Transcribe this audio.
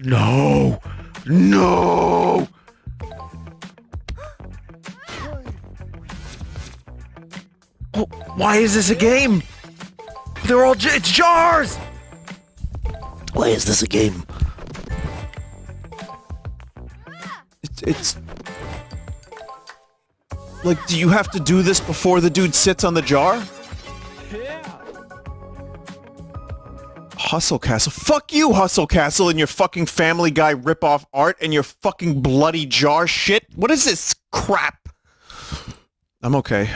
No! No! Why is this a game? They're all it's jars! Why is this a game? It's, it's like, do you have to do this before the dude sits on the jar? Hustle Castle. Fuck you, Hustle Castle, and your fucking Family Guy ripoff art and your fucking bloody jar shit. What is this crap? I'm okay.